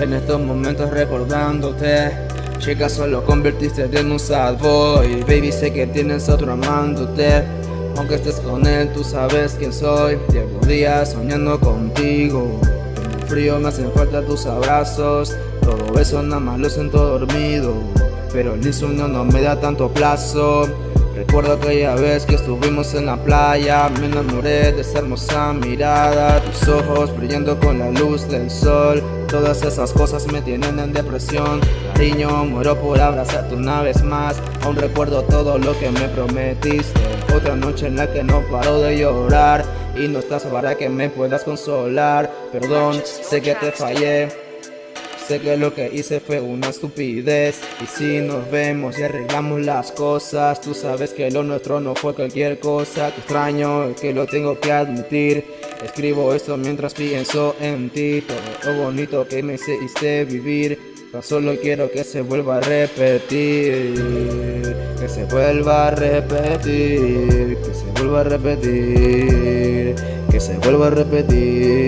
En estos momentos recordándote Chica solo convertiste en un sad boy. Baby sé que tienes otro amándote. Aunque estés con él tú sabes quién soy. Llevo días soñando contigo. Tengo frío me hacen falta tus abrazos. Todo eso nada más lo siento dormido. Pero el insomnio no me da tanto plazo Recuerdo aquella vez que estuvimos en la playa Me enamoré de esa hermosa mirada Tus ojos brillando con la luz del sol Todas esas cosas me tienen en depresión Cariño, muero por abrazarte una vez más Aún recuerdo todo lo que me prometiste Otra noche en la que no paro de llorar Y no estás para que me puedas consolar Perdón, sé que te fallé Sé que lo que hice fue una estupidez Y si nos vemos y arreglamos las cosas Tú sabes que lo nuestro no fue cualquier cosa Te extraño, que lo tengo que admitir. Escribo esto mientras pienso en ti Todo lo bonito que me hiciste vivir. Tan solo quiero que se vuelva a repetir Que se vuelva a repetir Que se vuelva a repetir Que se vuelva a repetir